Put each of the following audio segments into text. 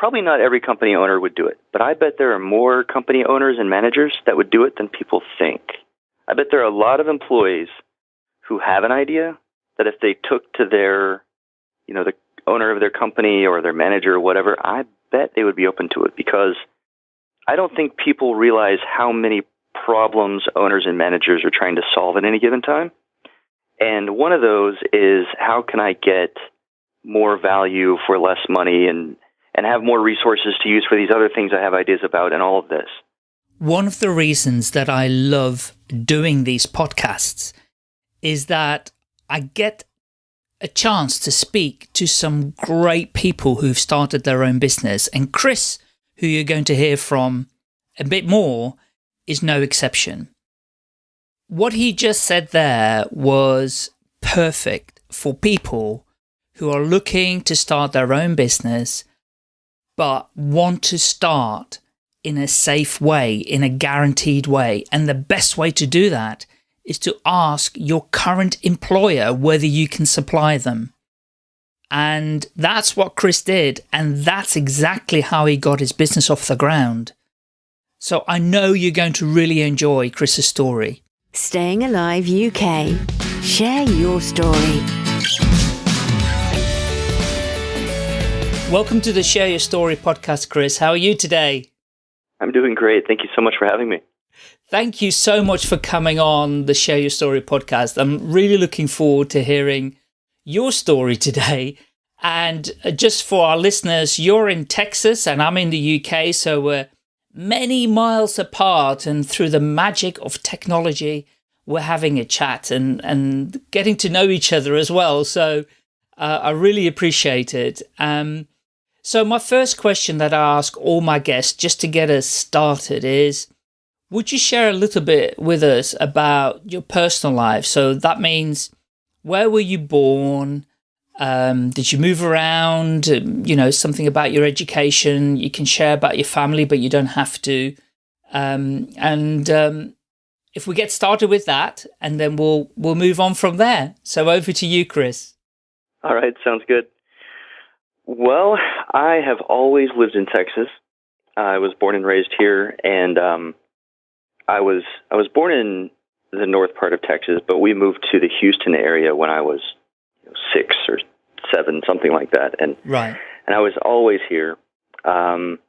probably not every company owner would do it, but I bet there are more company owners and managers that would do it than people think. I bet there are a lot of employees who have an idea that if they took to their, you know, the owner of their company or their manager or whatever, I bet they would be open to it because I don't think people realize how many problems owners and managers are trying to solve at any given time. And one of those is how can I get more value for less money and, and have more resources to use for these other things I have ideas about and all of this. One of the reasons that I love doing these podcasts is that I get a chance to speak to some great people who've started their own business. And Chris, who you're going to hear from a bit more, is no exception. What he just said there was perfect for people who are looking to start their own business, but want to start in a safe way, in a guaranteed way. And the best way to do that is to ask your current employer whether you can supply them. And that's what Chris did. And that's exactly how he got his business off the ground. So I know you're going to really enjoy Chris's story. Staying Alive UK. Share your story. Welcome to the Share Your Story podcast, Chris. How are you today? I'm doing great. Thank you so much for having me. Thank you so much for coming on the Share Your Story podcast. I'm really looking forward to hearing your story today. And uh, just for our listeners, you're in Texas and I'm in the UK, so we're many miles apart. And through the magic of technology, we're having a chat and, and getting to know each other as well. So uh, I really appreciate it. Um, so my first question that I ask all my guests just to get us started is, would you share a little bit with us about your personal life? So that means where were you born? Um, did you move around? Um, you know, something about your education. You can share about your family, but you don't have to. Um, and um, if we get started with that, and then we'll we'll move on from there. So over to you, Chris. All right, sounds good. Well, I have always lived in Texas. I was born and raised here, and um, I was I was born in the north part of Texas, but we moved to the Houston area when I was you know, six or seven, something like that, and right. And I was always here. Um,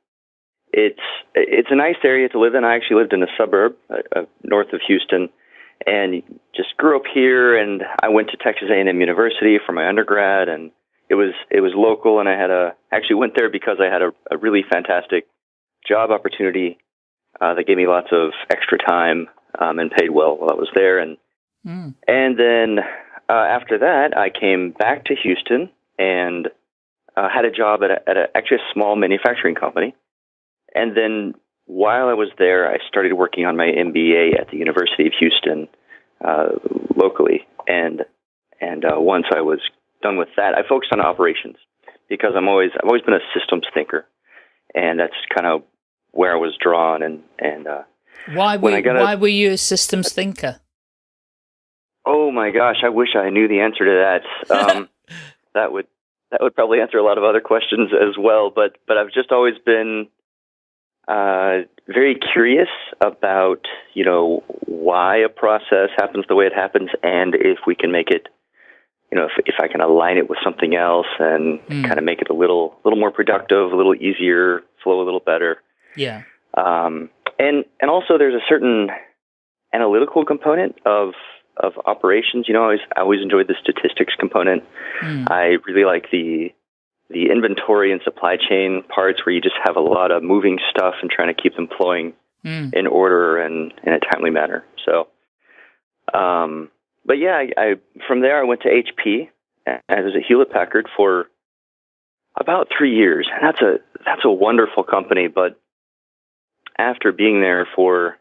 it's it's a nice area to live in. I actually lived in a suburb uh, uh, north of Houston, and just grew up here. And I went to Texas A&M University for my undergrad, and it was it was local. And I had a actually went there because I had a, a really fantastic job opportunity uh, that gave me lots of extra time um, and paid well while I was there. And mm. and then uh, after that, I came back to Houston and uh, had a job at, a, at a, actually a small manufacturing company. And then while I was there, I started working on my MBA at the University of Houston uh, locally. And and uh, once I was done with that, I focused on operations because I'm always I've always been a systems thinker, and that's kind of where I was drawn and and uh, why were why were you a systems thinker? Oh my gosh, I wish I knew the answer to that. Um, that would that would probably answer a lot of other questions as well. But but I've just always been uh, very curious about you know why a process happens the way it happens, and if we can make it you know, if, if I can align it with something else and mm. kind of make it a little, little more productive, a little easier, flow a little better. Yeah. Um, and and also there's a certain analytical component of of operations. You know, I always I always enjoyed the statistics component. Mm. I really like the the inventory and supply chain parts where you just have a lot of moving stuff and trying to keep them flowing mm. in order and in a timely manner. So, um, but yeah, I, I from there I went to HP and I was at Hewlett Packard for about three years. And that's a that's a wonderful company, but after being there for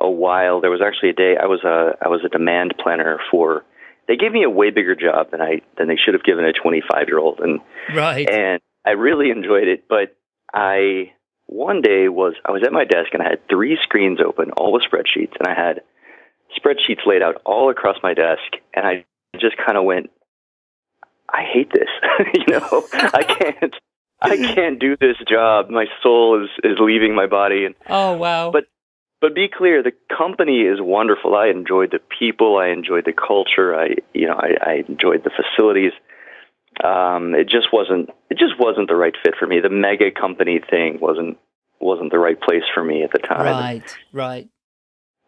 a while, there was actually a day I was a I was a demand planner for. They gave me a way bigger job than I than they should have given a 25 year old, and right. And I really enjoyed it, but I one day was I was at my desk and I had three screens open, all with spreadsheets, and I had spreadsheets laid out all across my desk, and I just kind of went, I hate this. you know, I can't. I can't do this job. My soul is is leaving my body. And oh wow! But but be clear, the company is wonderful. I enjoyed the people. I enjoyed the culture. I you know I, I enjoyed the facilities. Um, it just wasn't it just wasn't the right fit for me. The mega company thing wasn't wasn't the right place for me at the time. Right, right.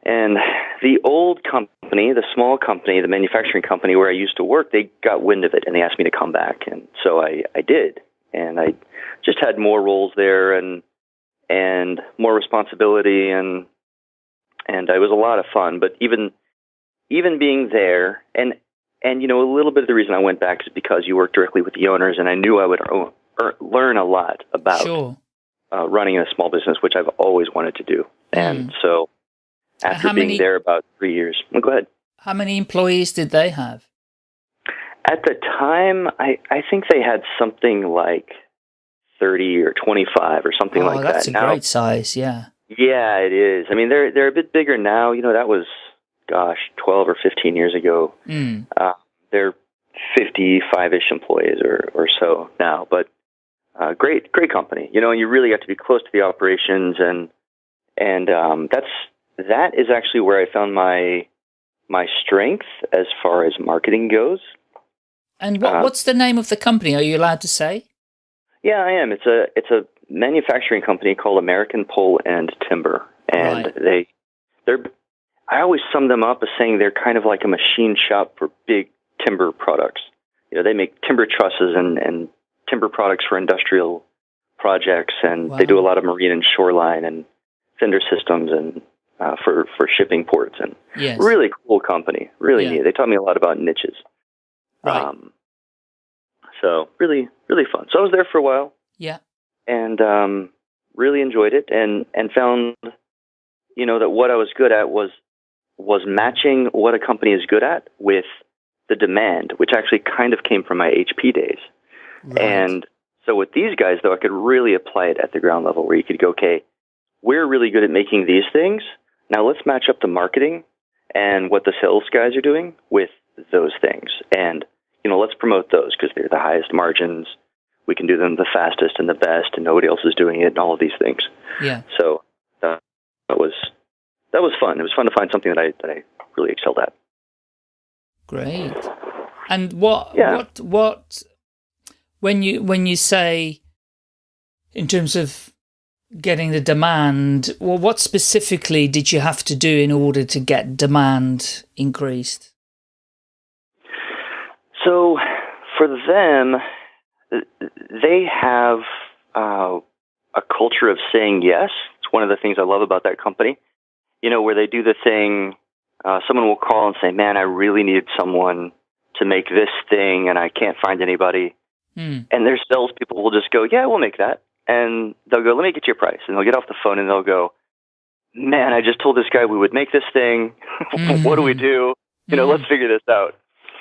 And the old company, the small company, the manufacturing company where I used to work, they got wind of it and they asked me to come back, and so I I did, and I just had more roles there and and more responsibility and and it was a lot of fun. But even even being there and and you know a little bit of the reason I went back is because you work directly with the owners, and I knew I would learn a lot about sure. uh, running a small business, which I've always wanted to do. And mm. so after being many, there about three years, well, go ahead. How many employees did they have? At the time, I, I think they had something like 30 or 25 or something oh, like that. That's a now, great size, yeah. Yeah, it is. I mean, they're they're a bit bigger now. You know, that was, gosh, 12 or 15 years ago. Mm. Uh, they're 55-ish employees or, or so now, but uh, great, great company. You know, and you really got to be close to the operations, and and um, that's that is actually where I found my my strength as far as marketing goes. And what, uh, what's the name of the company? Are you allowed to say? Yeah, I am. It's a it's a manufacturing company called American Pole and Timber, and right. they they're I always sum them up as saying they're kind of like a machine shop for big timber products. You know, they make timber trusses and and timber products for industrial projects, and wow. they do a lot of marine and shoreline and fender systems and uh, for for shipping ports and yes. really cool company, really yeah. neat. They taught me a lot about niches. Right. Um, so really, really fun. So I was there for a while. Yeah. And um, really enjoyed it, and and found, you know, that what I was good at was was matching what a company is good at with the demand, which actually kind of came from my HP days. Right. And so with these guys, though, I could really apply it at the ground level, where you could go, okay, we're really good at making these things. Now let's match up the marketing and what the sales guys are doing with those things, and you know, let's promote those because they're the highest margins. We can do them the fastest and the best, and nobody else is doing it, and all of these things. Yeah. So that, that was that was fun. It was fun to find something that I that I really excelled at. Great. And what yeah. what what when you when you say in terms of getting the demand, well, what specifically did you have to do in order to get demand increased? So for them, they have uh, a culture of saying yes. It's one of the things I love about that company. You know, where they do the thing, uh, someone will call and say, man, I really need someone to make this thing and I can't find anybody. Mm. And their salespeople will just go, yeah, we'll make that. And they'll go, let me get you a price. And they'll get off the phone and they'll go, man, I just told this guy we would make this thing. Mm. what do we do? You know, mm. let's figure this out.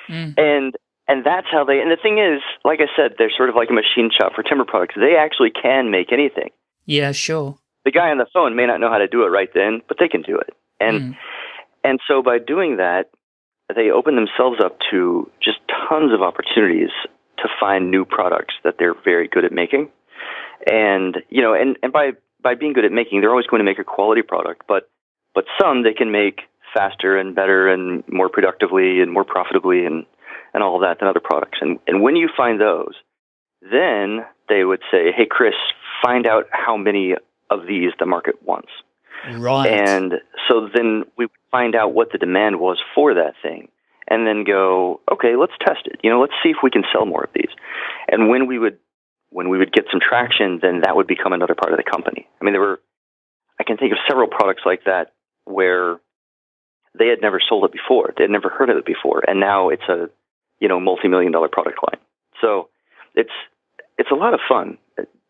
Mm. And and that's how they. And the thing is, like I said, they're sort of like a machine shop for timber products. They actually can make anything. Yeah, sure. The guy on the phone may not know how to do it right then, but they can do it. And mm. and so by doing that, they open themselves up to just tons of opportunities to find new products that they're very good at making. And you know, and and by by being good at making, they're always going to make a quality product, but but some they can make faster and better and more productively and more profitably and and all of that than other products. And, and when you find those, then they would say, hey, Chris, find out how many of these the market wants. Right. And so then we find out what the demand was for that thing and then go, okay, let's test it. You know, let's see if we can sell more of these. And when we would when we would get some traction, then that would become another part of the company. I mean, there were I can think of several products like that where they had never sold it before. They had never heard of it before, and now it's a you know, multi-million dollar product line. So it's it's a lot of fun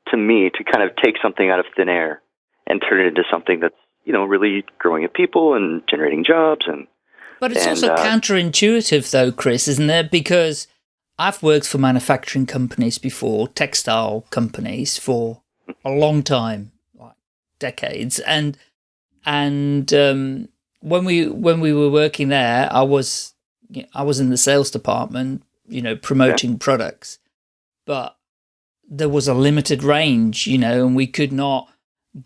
to me to kind of take something out of thin air and turn it into something that's you know really growing at people and generating jobs and. But it's and, also uh, counterintuitive, though, Chris, isn't it? Because I've worked for manufacturing companies before, textile companies for a long time, like decades, and and um, when we when we were working there, I was I was in the sales department, you know, promoting yeah. products, but there was a limited range, you know, and we could not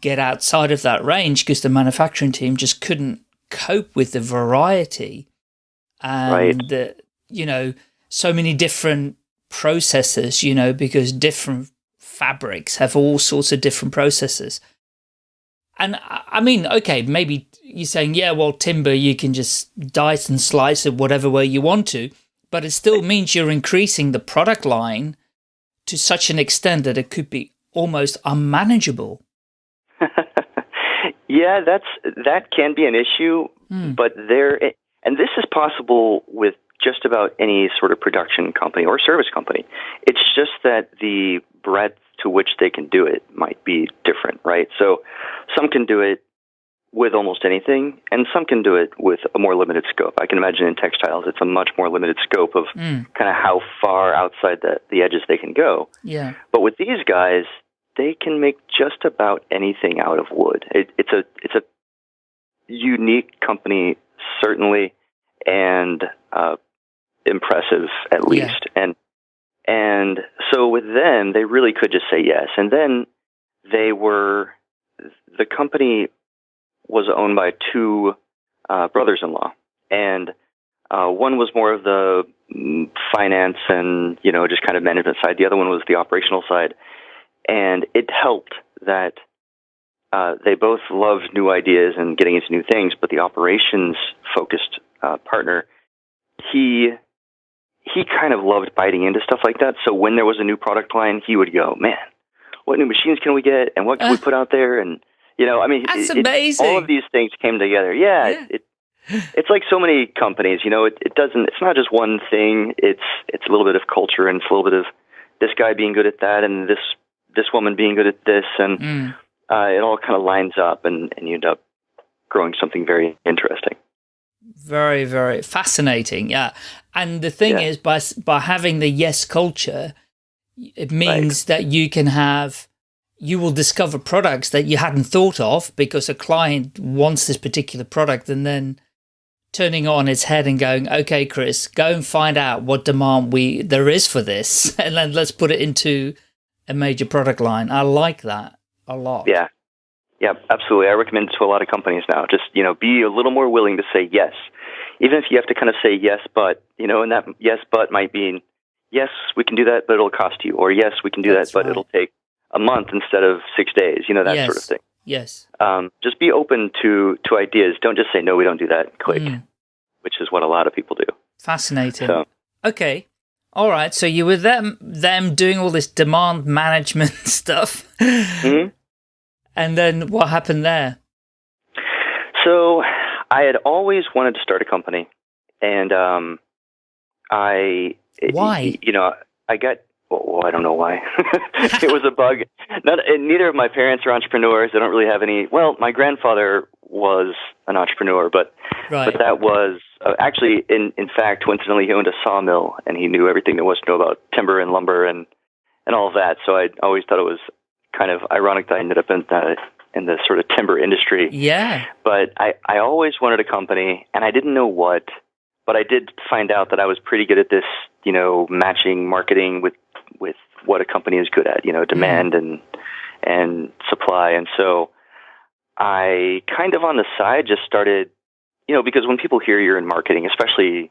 get outside of that range because the manufacturing team just couldn't cope with the variety and Right. the, you know, so many different processes, you know, because different fabrics have all sorts of different processes. And I mean, okay, maybe you're saying, yeah, well, timber, you can just dice and slice it whatever way you want to, but it still means you're increasing the product line to such an extent that it could be almost unmanageable. yeah, that's that can be an issue, Hmm. but there, and this is possible with just about any sort of production company or service company. It's just that the breadth to which they can do it might be different, right? So, some can do it with almost anything, and some can do it with a more limited scope. I can imagine in textiles, it's a much more limited scope of Mm, kind of how far outside the, the edges they can go. yeah. But with these guys, they can make just about anything out of wood. It, it's a it's a unique company, certainly, and uh, impressive at Yeah. least. And and so with them, they really could just say yes. And then they were the company was owned by two uh, brothers-in-law, and uh, one was more of the mm, finance and you know just kind of management side. The other one was the operational side, and it helped that uh, they both loved new ideas and getting into new things. But the operations focused uh, partner, he he kind of loved biting into stuff like that. So when there was a new product line, he would go, "Man, what new machines can we get, and what can we put out there?" And you know, I mean, That's it- it- amazing. all of these things came together. Yeah, Yeah. It, it, it's like so many companies. You know, it, it doesn't. It's not just one thing. It's it's a little bit of culture and it's a little bit of this guy being good at that and this this woman being good at this, and Mm. uh, it all kind of lines up, and and you end up growing something very interesting. Very, very fascinating. Yeah. And the thing Yeah. is, by by having the yes culture, it means that you can have, you will discover products that you hadn't thought of because a client wants this particular product and then turning on its head and going, okay, Chris, go and find out what demand we there is for this. And then let's put it into a major product line. I like that a lot. Yeah. Yeah, absolutely. I recommend it to a lot of companies now. Just, you know, be a little more willing to say yes. Even if you have to kind of say yes, but, you know, and that yes, but might mean, yes, we can do that, but it'll cost you. Or yes, we can do That's that, but right. it'll take a month instead of six days, you know, that sort of thing. Yes. Um, just be open to, to ideas. Don't just say, no, we don't do that, click, Mm. which is what a lot of people do. Fascinating. So, Okay. All right. So you were them them doing all this demand management stuff, mhm. And then what happened there? So I had always wanted to start a company, and um, I Why? You know, I got. Well, I don't know why. it was a bug. Not, and neither of my parents are entrepreneurs. They don't really have any. Well, my grandfather was an entrepreneur, but Right. but that was uh, actually, in in fact, coincidentally, he owned a sawmill, and he knew everything there was to know about timber and lumber and and all of that. So I always thought it was kind of ironic that I ended up in the in the sort of timber industry yeah. but I, I always wanted a company and I didn't know what, but I did find out that I was pretty good at this, you know, matching marketing with, with what a company is good at, you know, demand and, and supply. And so I kind of on the side just started, you know, because when people hear you're in marketing, especially,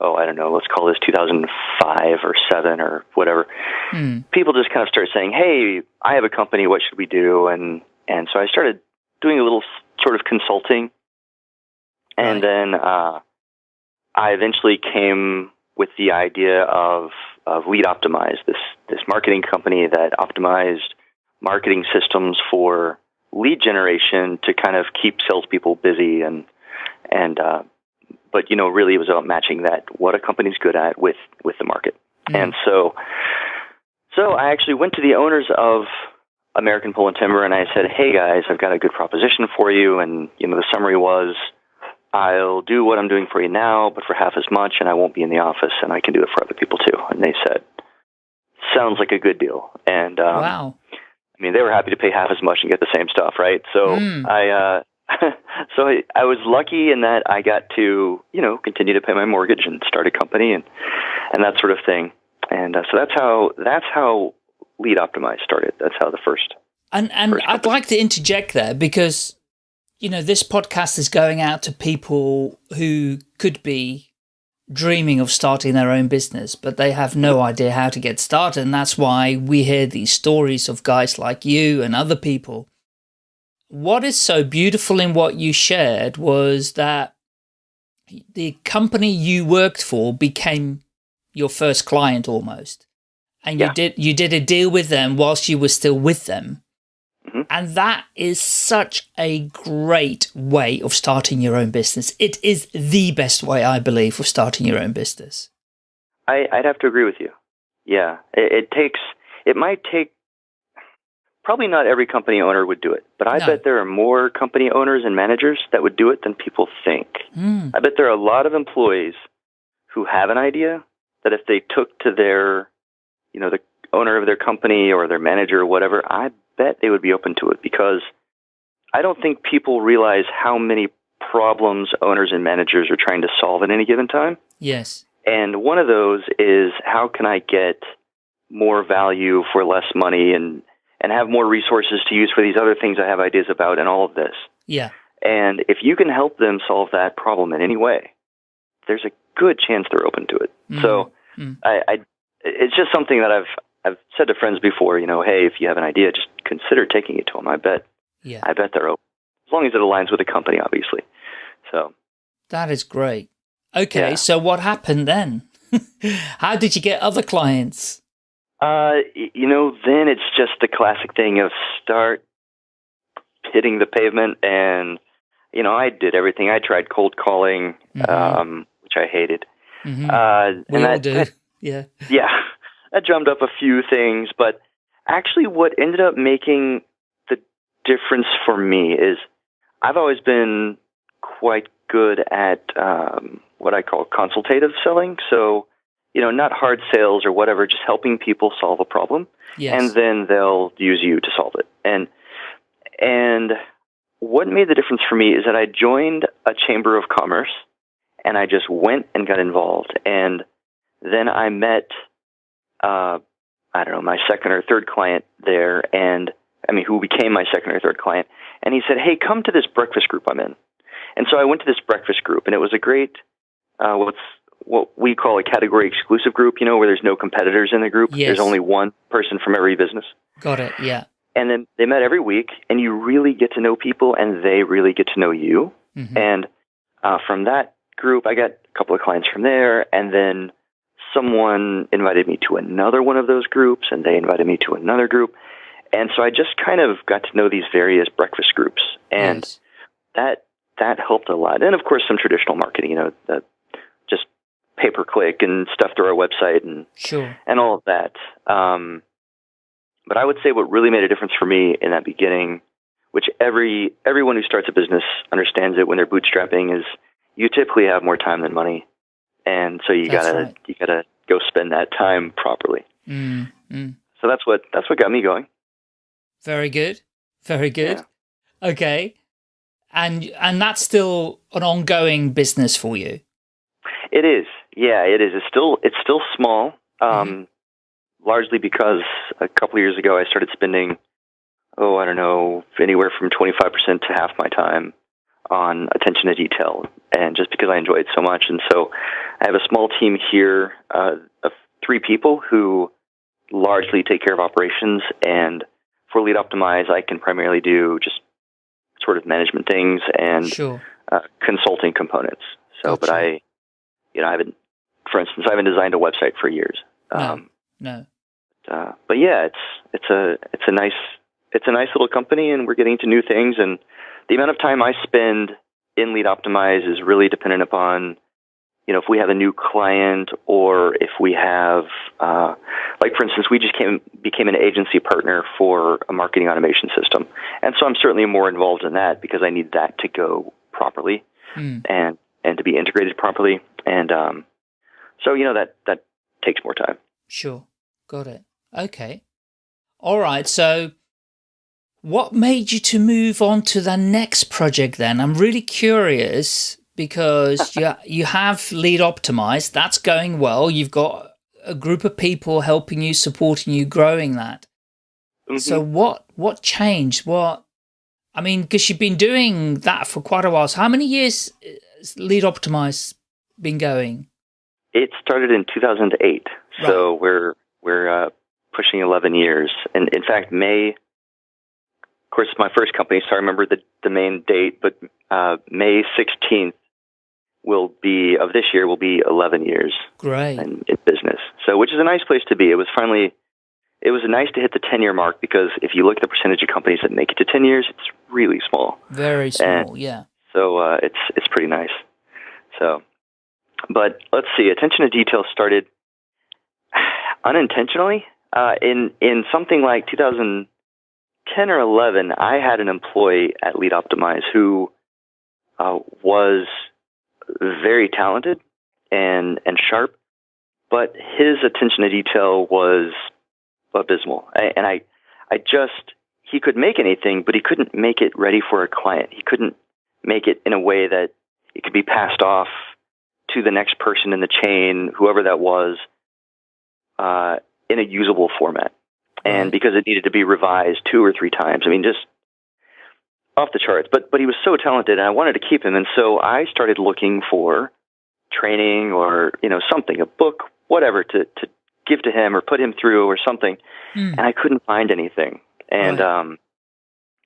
oh, I don't know, let's call this 2005 or seven or whatever, Hmm. people just kind of start saying, "Hey, I have a company. What should we do?" And and so I started doing a little sort of consulting, and Right. then uh, I eventually came with the idea of of Lead Optimize, this this marketing company that optimized marketing systems for lead generation to kind of keep salespeople busy and and uh, but you know really it was about matching that what a company's good at with with the market. Hmm. And so, so I actually went to the owners of American Pole and Timber and I said, "Hey guys, I've got a good proposition for you." And you know, the summary was, "I'll do what I'm doing for you now, but for half as much, and I won't be in the office, and I can do it for other people too." And they said, "Sounds like a good deal." And um, wow. I mean, they were happy to pay half as much and get the same stuff, right? So Mm. I, uh, so I, I was lucky in that I got to, you know, continue to pay my mortgage and start a company and, and that sort of thing. And uh, so that's how, that's how Lead Optimize started. That's how the first. And and I'd like to interject there because you know this podcast is going out to people who could be dreaming of starting their own business, but they have no idea how to get started. And that's why we hear these stories of guys like you and other people. What is so beautiful in what you shared was that the company you worked for became your first client almost. And Yeah. you did you did a deal with them whilst you were still with them. Mhm. And that is such a great way of starting your own business. It is the best way, I believe, of starting your own business. I, I'd have to agree with you. Yeah, it, it takes. It might take. Probably not every company owner would do it, but I No. bet there are more company owners and managers that would do it than people think. Mm, I bet there are a lot of employees who have an idea that if they took to their, you know, the owner of their company or their manager or whatever, I bet they would be open to it because I don't think people realize how many problems owners and managers are trying to solve at any given time. yes. And one of those is how can I get more value for less money and, and have more resources to use for these other things I have ideas about and all of this. Yeah. And if you can help them solve that problem in any way, there's a good chance they're open to it. Mm, So mm. I, I, it's just something that I've I've said to friends before. You know, hey, if you have an idea, just consider taking it to them. I bet Yeah. I bet they're open as long as it aligns with the company, obviously. So That is great. Okay, Yeah. so what happened then? How did you get other clients? Uh, you know, then it's just the classic thing of start hitting the pavement, and you know, I did everything. I tried cold calling, Mhm. um, which I hated. Mhm. Uh, we and all that, do. that- yeah. yeah, that drummed up a few things, but actually, what ended up making the difference for me is I've always been quite good at um, what I call consultative selling. So, you know, not hard sales or whatever, just helping people solve a problem, Yes. and then they'll use you to solve it. And and what made the difference for me is that I joined a chamber of commerce, and I just went and got involved, and then I met, uh, I don't know, my second or third client there, and I mean, who became my second or third client, and he said, "Hey, come to this breakfast group I'm in." And so I went to this breakfast group, and it was a great, uh, what's what we call a category exclusive group. You know, where there's no competitors in the group. Yes. There's only one person from every business. Got it. Yeah. And then they met every week, and you really get to know people, and they really get to know you. Mhm. And uh, from that group, I got a couple of clients from there, and then someone invited me to another one of those groups, and they invited me to another group. And so I just kind of got to know these various breakfast groups, and that that helped a lot. And of course, some traditional marketing, you know, the, pay per click and stuff through our website and Sure. and all of that. Um, but I would say what really made a difference for me in that beginning, which every everyone who starts a business understands it when they're bootstrapping, is you typically have more time than money, and so you That's gotta right. you gotta go spend that time properly. Mm, mm. So that's what that's what got me going. Very good. Very good. Okay. And and that's still an ongoing business for you. It is, yeah, it is. It's still it's still small, um, largely because a couple of years ago I started spending, oh, I don't know, anywhere from twenty five percent to half my time on attention to detail, and just because I enjoy it so much, and so I have a small team here uh, of three people who largely take care of operations, and for Lead Optimize, I can primarily do just sort of management things and Sure. uh, consulting components. So, but I, you know, I haven't, for instance, I haven't designed a website for years. No. Um, No. uh, but yeah, it's it's a it's a nice it's a nice little company, and we're getting into new things. And the amount of time I spend in Lead Optimize is really dependent upon, you know, if we have a new client or if we have, uh, like for instance, we just came became an agency partner for a marketing automation system, and so I'm certainly more involved in that because I need that to go properly Mm. and and to be integrated properly. And um, so you know that that takes more time. Sure. Got it. Okay. All right. So what made you to move on to the next project then? I'm really curious because you, you have lead optimized. That's going well. You've got a group of people helping you, supporting you, growing that. Mhm. So what what changed? What I mean, because you've been doing that for quite a while. So how many years has Lead Optimize been going? It started in 2008, so we're we're uh, pushing 11 years. And in fact, May. Of course, my first company, so I remember the the main date. But uh, May 16th will be of this year will be 11 years Great. in, in business. So, which is a nice place to be. It was finally, it was nice to hit the 10 year mark because if you look at the percentage of companies that make it to 10 years, it's really small. Very small, yeah. So uh, it's it's pretty nice. So, but let's see. Attention to detail started unintentionally uh, in in something like 2010 or 11. I had an employee at Lead Optimize who uh, was very talented and and sharp, but his attention to detail was abysmal. And I I just he could make anything, but he couldn't make it ready for a client. He couldn't make it in a way that it could be passed off to the next person in the chain, whoever that was, uh, in a usable format. And because it needed to be revised two or three times, I mean, just off the charts. But but he was so talented, and I wanted to keep him. And so I started looking for training or you know something, a book, whatever, to to give to him or put him through or something Hmm. and I couldn't find anything. And Right. um,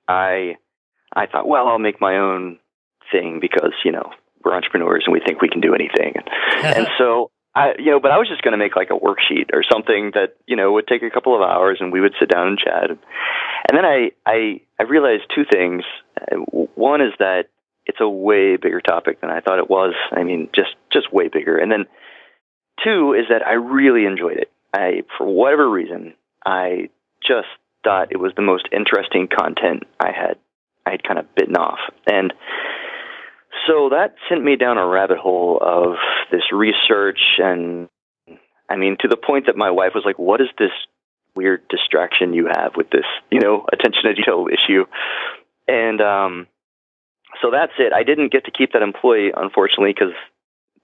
I I thought, well, I'll make my own thing because you know we're entrepreneurs and we think we can do anything. and so I, you know, but I was just going to make like a worksheet or something that you know would take a couple of hours, and we would sit down and chat. And, and then I I I realized two things. One is that it's a way bigger topic than I thought it was. I mean, just just way bigger. And then two is that I really enjoyed it. I, for whatever reason, I just thought it was the most interesting content I had I had kind of bitten off. And so that sent me down a rabbit hole of this research and I mean to the point that my wife was like, What is this weird distraction you have with this, you know, attention to detail issue? And um so that's it. I didn't get to keep that employee, unfortunately, because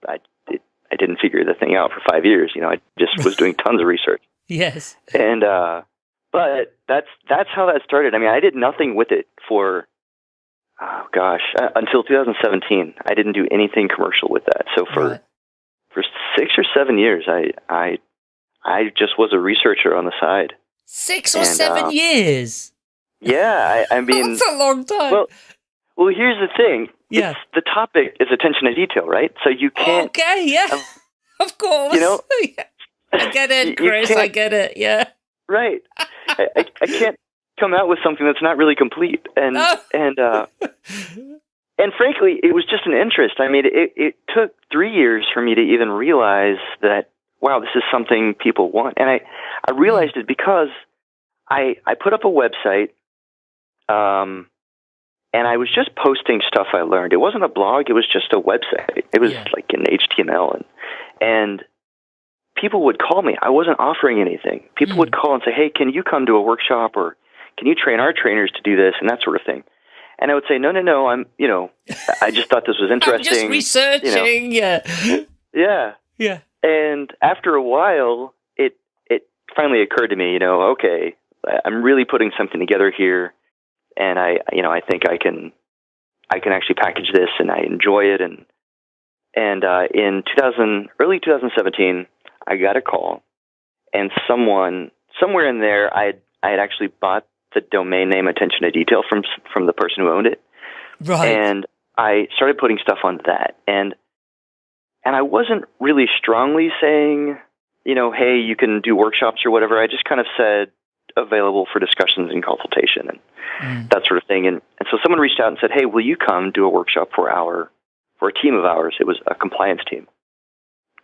I it, I didn't figure the thing out for five years. You know, I just was doing tons of research yes. and uh but that's that's how that started i mean i did nothing with it for oh gosh uh, until 2017 i didn't do anything commercial with that so for Right. for 6 or 7 years i i i just was a researcher on the side Six or and, seven uh, years. yeah i i mean That's a long time. well well here's the thing Yeah. It's- the topic is attention to detail right so you can't okay, yeah. um, of course. you know, Yeah. I get it, Chris. I get it. Yeah. right I, I, I can't come out with something that's not really complete and Oh. and uh and frankly, it was just an interest. I mean, it, it took three years for me to even realize that, wow, this is something people want. And I, I realized it because I, I put up a website, um, and I was just posting stuff I learned. It wasn't a blog; it was just a website. It was Yeah. like in HTML, and and people would call me. I wasn't offering anything. People Mm. would call and say, "Hey, can you come to a workshop or can you train our trainers to do this and that sort of thing?" And I would say, "No, no, no. I'm, you know, I just thought this was I'm just interesting." researching. Yeah. yeah. Yeah. And after a while, it it finally occurred to me, you know, okay, I'm really putting something together here, and I, you know, I think I can, I can actually package this, and I enjoy it, and and uh, in 2000, early 2017, I got a call, and someone somewhere in there, I had I had actually bought the domain name attention to detail from from the person who owned it, Right. and I started putting stuff on that, and and I wasn't really strongly saying, you know, hey, you can do workshops or whatever. I just kind of said available for discussions and consultation and Mm. that sort of thing. And and so someone reached out and said, hey, will you come do a workshop for our for a team of ours? It was a compliance team,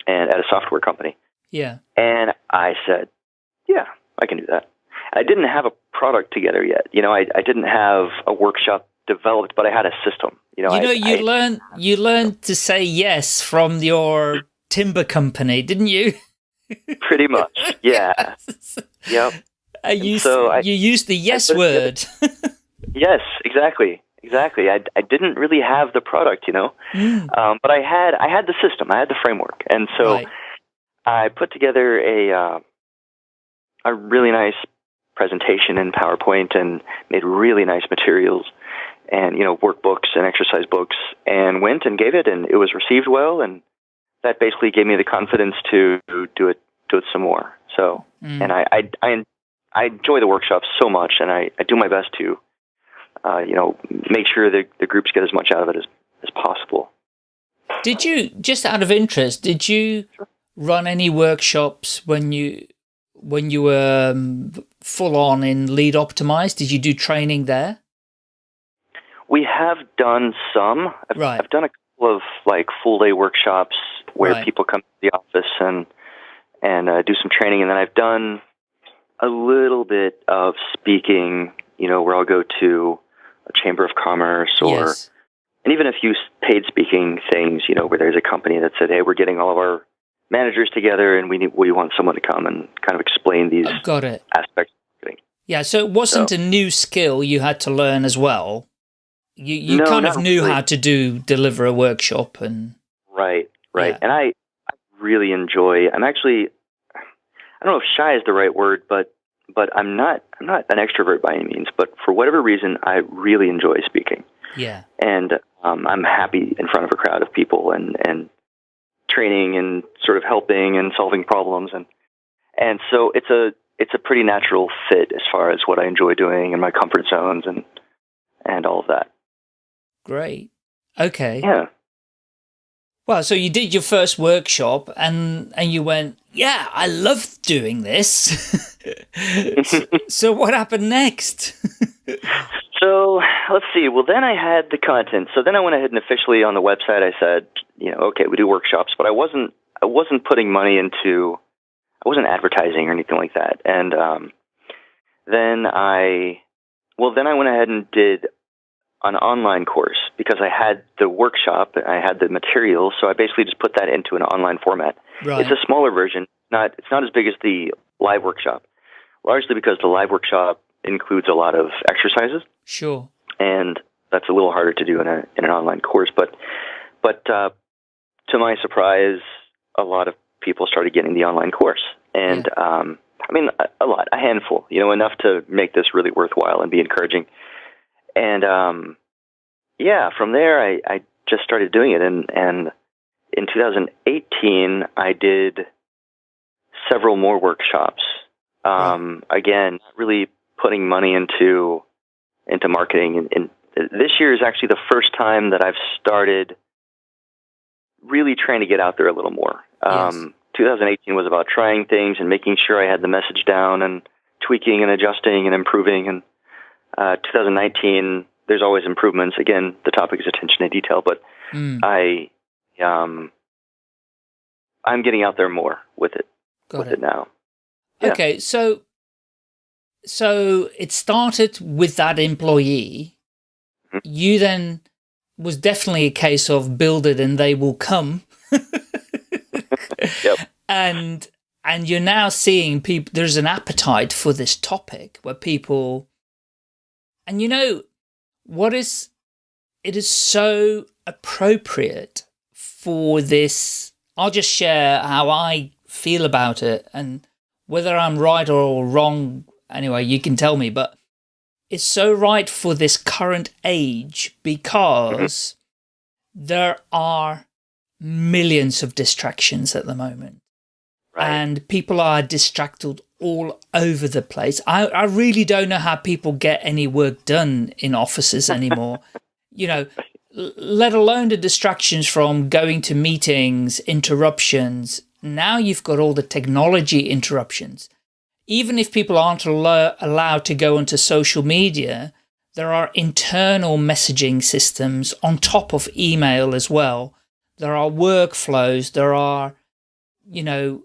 and at a software company. Yeah. And I said, yeah, I can do that. I didn't have a product together yet. You know, I, I didn't have a workshop developed, but I had a system. You know, you know, I, you I, learned you learned to say yes from your timber company, didn't you? pretty much. Yeah. yep. Uh, you so I- you used the yes word. Yes, exactly. Exactly. I, I didn't really have the product, you know, Mm, um, but I had I had the system, I had the framework, and so right. I put together a uh, a really nice presentation in PowerPoint and made really nice materials and you know workbooks and exercise books and went and gave it and it was received well and that basically gave me the confidence to do it do it some more so mm. and I, I I I enjoy the workshops so much and I, I do my best to uh, you know make sure that the groups get as much out of it as as possible did you just out of interest did you run any workshops when you when you were um, full on in lead optimized did you do training there we have done some. I've, right. I've done a couple of like full day workshops where right. people come to the office and and uh, do some training, and then I've done a little bit of speaking. You know, where I'll go to a chamber of commerce or. Yes. And even a few paid speaking things, you know, where there's a company that said, "Hey, we're getting all of our managers together, and we need, we want someone to come and kind of explain these got it. aspects." Yeah, so it wasn't so, a new skill you had to learn as well. You you no, kind of knew really. how to do deliver a workshop and right, right. Yeah. And I, I really enjoy. I'm actually, I don't know if shy is the right word, but but I'm not I'm not an extrovert by any means. But for whatever reason, I really enjoy speaking. Yeah. And um, I'm happy in front of a crowd of people and and training and sort of helping and solving problems and and so it's a it's a pretty natural fit as far as what I enjoy doing and my comfort zones and and all of that. Great. Okay. Yeah. Well, so you did your first workshop and and you went, yeah, I love doing this. so, so what happened next? so let's see. Well, then I had the content. So then I went ahead and officially on the website I said, you know, okay, we do workshops, but I wasn't I wasn't putting money into I wasn't advertising or anything like that. And um, then I well then I went ahead and did an online course because I had the workshop, and I had the materials, so I basically just put that into an online format. Right. It's a smaller version, not it's not as big as the live workshop, largely because the live workshop includes a lot of exercises. Sure. And that's a little harder to do in a in an online course, but but uh, to my surprise, a lot of people started getting the online course, and yeah. um, I mean a, a lot, a handful, you know, enough to make this really worthwhile and be encouraging and um, yeah, from there I, I just started doing it, and and in 2018 I did several more workshops. Um, Again, really putting money into into marketing, and, and this year is actually the first time that I've started really trying to get out there a little more. Um, 2018 was about trying things and making sure I had the message down and tweaking and adjusting and improving and uh, 2019, there's always improvements. Again, the topic is attention to detail, but mm. I, um, I'm getting out there more with it, Got with it. it now. Yeah. Okay, so so it started with that employee. Mm-hmm. You then was definitely a case of build it and they will come. yep. And and you're now seeing people there's an appetite for this topic where people and you know what is it is so appropriate for this. I'll just share how I feel about it and whether I'm right or wrong. Anyway you can tell me but it's so right for this current age because there are millions of distractions at the moment. Right. and people are distracted all over the place. I, I really don't know how people get any work done in offices anymore. you know, let alone the distractions from going to meetings, interruptions. Now you've got all the technology interruptions. Even if people aren't allo allowed to go onto social media, there are internal messaging systems on top of email as well. There are workflows, there are, you know,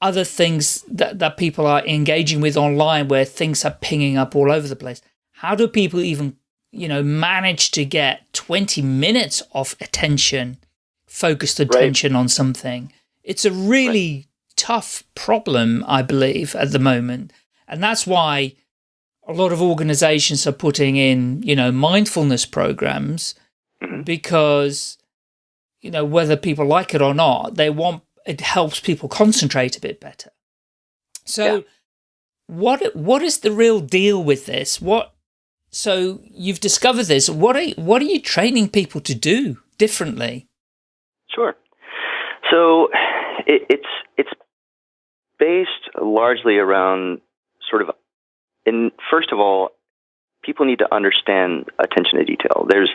other things that, that people are engaging with online where things are pinging up all over the place. How do people even, you know, manage to get 20 minutes of attention, focused attention right. on something? It's a really right. tough problem, I believe, at the moment. And that's why a lot of organizations are putting in, you know, mindfulness programs mm -hmm. because, you know, whether people like it or not, they want it helps people concentrate a bit better. So yeah. what what is the real deal with this? What so you've discovered this. What are what are you training people to do differently? Sure. So it, it's it's based largely around sort of in first of all, people need to understand attention to detail. There's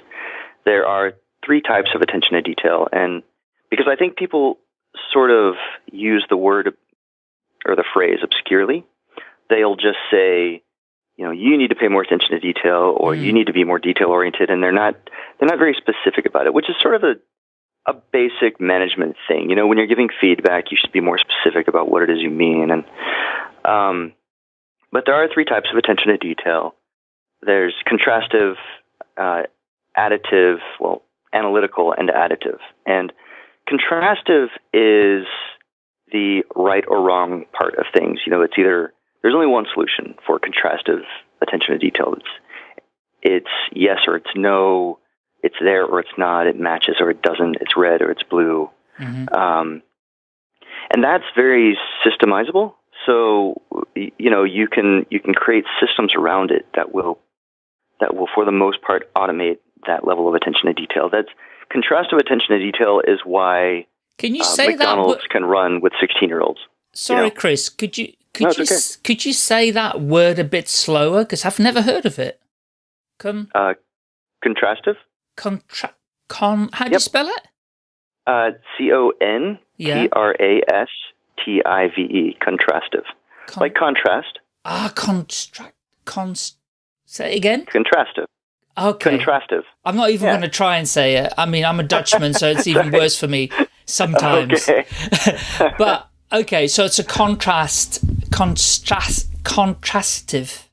there are three types of attention to detail, and because I think people sort of use the word or the phrase obscurely, they'll just say, you know, you need to pay more attention to detail, or mm. you need to be more detail oriented, and they're not they're not very specific about it, which is sort of a a basic management thing. You know, when you're giving feedback, you should be more specific about what it is you mean. And um, but there are three types of attention to detail. There's contrastive, uh, additive, well, analytical, and additive. And contrastive is the right or wrong part of things. You know, it's either there's only one solution for contrastive attention to detail. It's it's yes or it's no it's there or it's not, it matches or it doesn't, it's red or it's blue. Mm-hmm. Um, and that's very systemizable. So you know you can you can create systems around it that will that will for the most part automate that level of attention to detail. That's contrastive attention to detail is why can you uh, say McDonald's that can run with sixteen year olds. Sorry, you know? Chris. Could you could no, you okay. could you say that word a bit slower because I've never heard of it. Con- uh, contrastive contra con how do yep. you spell it? Uh, C O N T R A S T I V E contrastive. Con- like contrast. Ah, construct const say it again? Contrastive. Okay. Contrastive. I'm not even yeah. going to try and say it. I mean, I'm a Dutchman, so it's even worse for me sometimes. Okay. but okay, so it's a contrast, contrast, contrastive.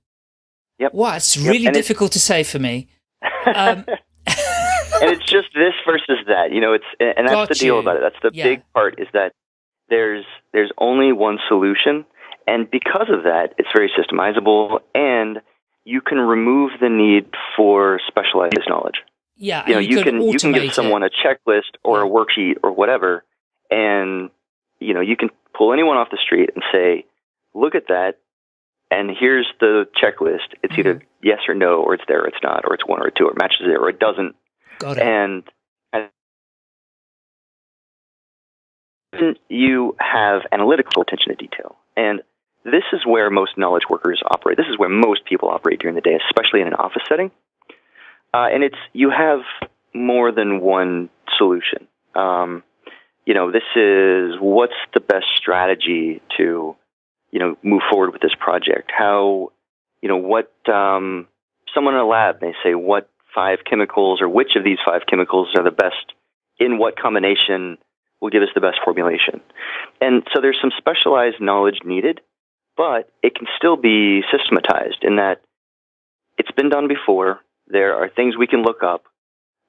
Yep. Wow, it's really yep. difficult to say for me. Um, and it's just this versus that. You know, it's and that's Got the deal you. about it. That's the Yeah. big part is that there's there's only one solution, and because of that, it's very systemizable, and you can remove the need for specialized knowledge. yeah, You know, and you, can you can give someone it. a checklist or a worksheet or whatever, and you know you can pull anyone off the street and say, "Look at that." And here's the checklist. It's either Mhm. yes or no, or it's there, or it's not, or it's one or two, or it matches it, or it doesn't. Got it. And you have analytical attention to detail. And this is where most knowledge workers operate. This is where most people operate during the day, especially in an office setting. Uh, and it's you have more than one solution. Um, you know, this is what's the best strategy to, you know, move forward with this project. How, you know, what um, someone in a lab may say what five chemicals or which of these five chemicals are the best in what combination will give us the best formulation. And so there's some specialized knowledge needed, but it can still be systematized in that it's been done before. There are things we can look up.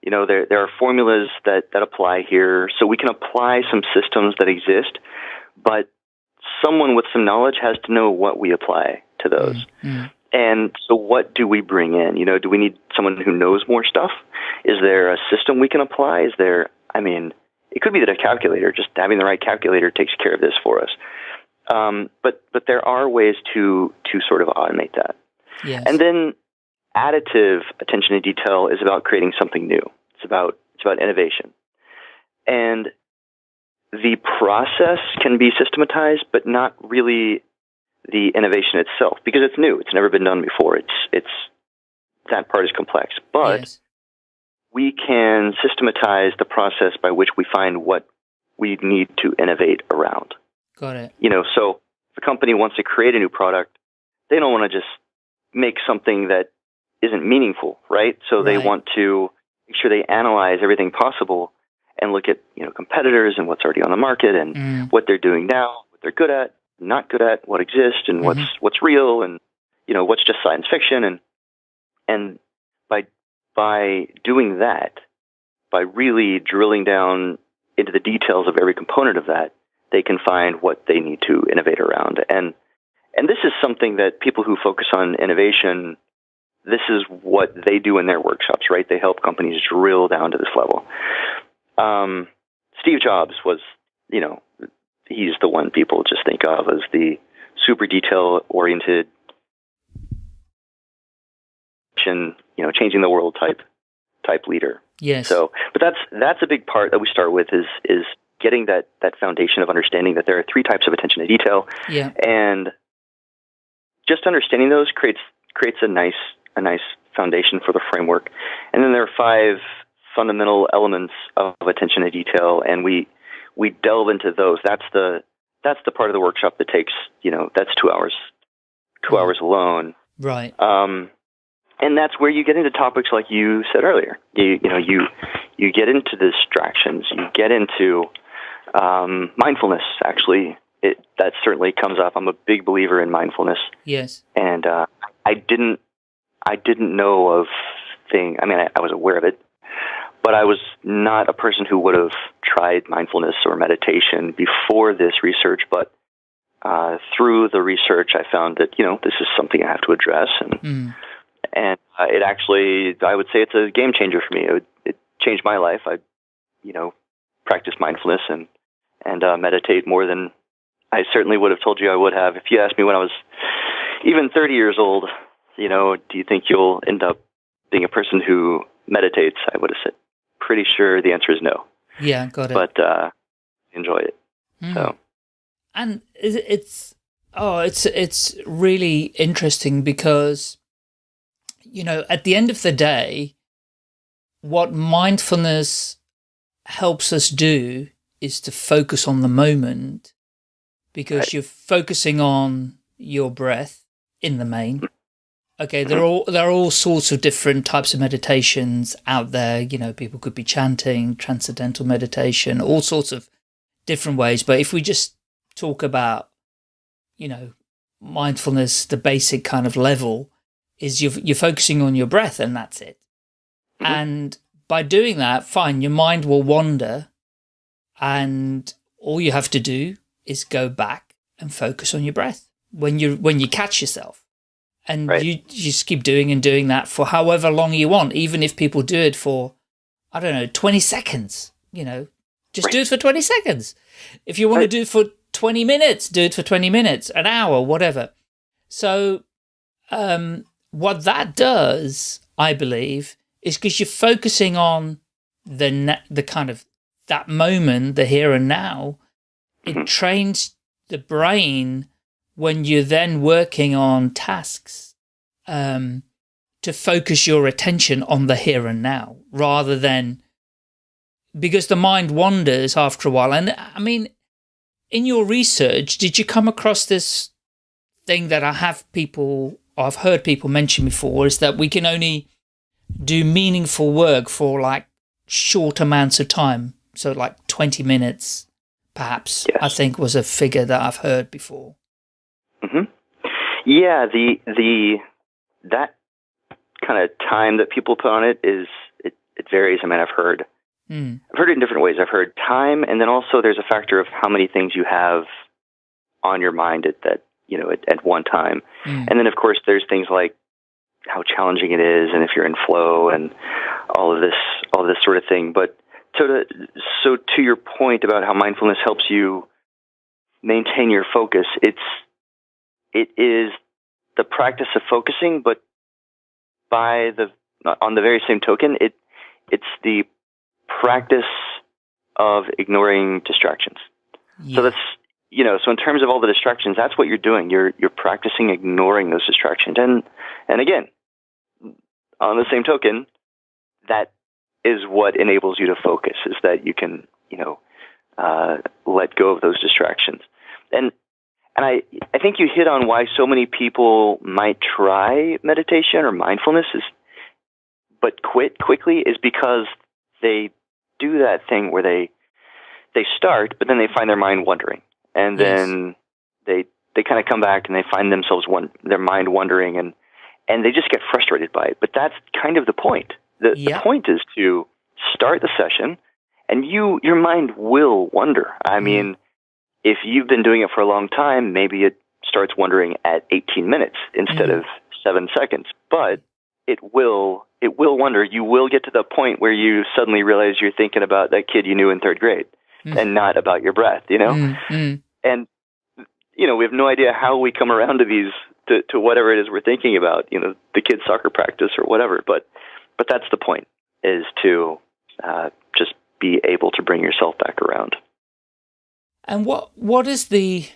You know, there there are formulas that, that apply here, so we can apply some systems that exist, but someone with some knowledge has to know what we apply to those. Mm. And so, what do we bring in? You know, do we need someone who knows more stuff? Is there a system we can apply? Is there, I mean, it could be that a calculator, just having the right calculator takes care of this for us. Um, but but there are ways to to sort of automate that. Yes. And then additive attention to detail is about creating something new. It's about it's about innovation. And the process can be systematized, but not really the innovation itself because it's new. It's never been done before. It's it's that part is complex, but yes. we can systematize the process by which we find what we need to innovate around. Got it. You know, so if a company wants to create a new product, they don't want to just make something that isn't meaningful, right? So they Right. want to make sure they analyze everything possible and look at, you know, competitors and what's already on the market and Mm. what they're doing now, what they're good at, not good at, what exists and what's Mm-hmm. what's real and you know, what's just science fiction and and by by doing that, by really drilling down into the details of every component of that, they can find what they need to innovate around. And and this is something that people who focus on innovation, this is what they do in their workshops, right? They help companies drill down to this level. Um, Steve Jobs was, you know, he's the one people just think of as the super detail oriented, you know, changing the world type type leader. Yes. So, but that's that's a big part that we start with is is getting that that foundation of understanding that there are three types of attention to detail, yeah. and just understanding those creates creates a nice a nice foundation for the framework. And then there are five fundamental elements of attention to detail, and we we delve into those. That's the that's the part of the workshop that takes you know that's two hours, 2 Mhm. hours alone. Right. Um, and that's where you get into topics like you said earlier. You you know you you get into distractions. You get into um, mindfulness. Actually, it that certainly comes up. I'm a big believer in mindfulness, Yes. and uh, I didn't I didn't know of thing. I mean, I, I was aware of it, but I was not a person who would have tried mindfulness or meditation before this research. But uh, through the research, I found that you know this is something I have to address, and Mm. and uh, it actually I would say it's a game changer for me. It, it changed my life. I, you know, practice mindfulness and and uh, meditate more than I certainly would have told you I would have. If you asked me when I was even 30 years old, you know, do you think you'll end up being a person who meditates? I would have said pretty sure the answer is no. Yeah. Got it. But uh, enjoy it. Mm. So and it's oh it's it's really interesting because you know at the end of the day what mindfulness helps us do is to focus on the moment because Right. you're focusing on your breath in the main okay there are all there are all sorts of different types of meditations out there you know people could be chanting transcendental meditation all sorts of different ways but if we just talk about, you know, mindfulness, the basic kind of level, is you're, you're focusing on your breath and that's it. Mhm. And by doing that, fine, your mind will wander and all you have to do is go back and focus on your breath when you when you catch yourself. And Right. you, you just keep doing and doing that for however long you want, even if people do it for, I don't know, 20 seconds, you know, just do it for 20 seconds. If you want to do it for 20 minutes, do it for 20 minutes, an hour, whatever. So, um, what that does, I believe, is because you're focusing on the the kind of that moment, the here and now. It Mhm. trains the brain when you're then working on tasks um, to focus your attention on the here and now rather than because the mind wanders after a while. And I mean, in your research, did you come across this thing that I have people, I've heard people mention before, is that we can only do meaningful work for like short amounts of time. So like 20 minutes, perhaps, Yes. I think was a figure that I've heard before. hmm Yeah, the the that kind of time that people put on it is it, it varies. I mean, I've heard Hmm. I've heard it in different ways. I've heard time, and then also there's a factor of how many things you have on your mind at that you know at, at one time, Hmm. and then of course there's things like how challenging it is, and if you're in flow, and all of this all of this sort of thing. But so to so to your point about how mindfulness helps you maintain your focus, it's it is the practice of focusing, but by the on the very same token, it it's the practice of ignoring distractions. Yeah. So that's you know, so in terms of all the distractions, that's what you're doing. You're you're practicing ignoring those distractions. And and again, on the same token, that is what enables you to focus is that you can, you know, uh, let go of those distractions. And and I I think you hit on why so many people might try meditation or mindfulness is but quit quickly is because they do that thing where they they start, but then they find their mind wandering, and Yes. then they they kind of come back and they find themselves one their mind wandering, and and they just get frustrated by it. But that's kind of the point. The, Yeah. the point is to start the session, and you your mind will wonder. I Mhm. mean, if you've been doing it for a long time, maybe it starts wondering at 18 minutes instead Mhm. of seven seconds, but it will it will wonder. You will get to the point where you suddenly realize you're thinking about that kid you knew in third grade Mm. and not about your breath, you know? Mm, mm. And you know, we have no idea how we come around to these to, to whatever it is we're thinking about, you know, the kids soccer practice or whatever. But but that's the point is to uh, just be able to bring yourself back around. And what what is the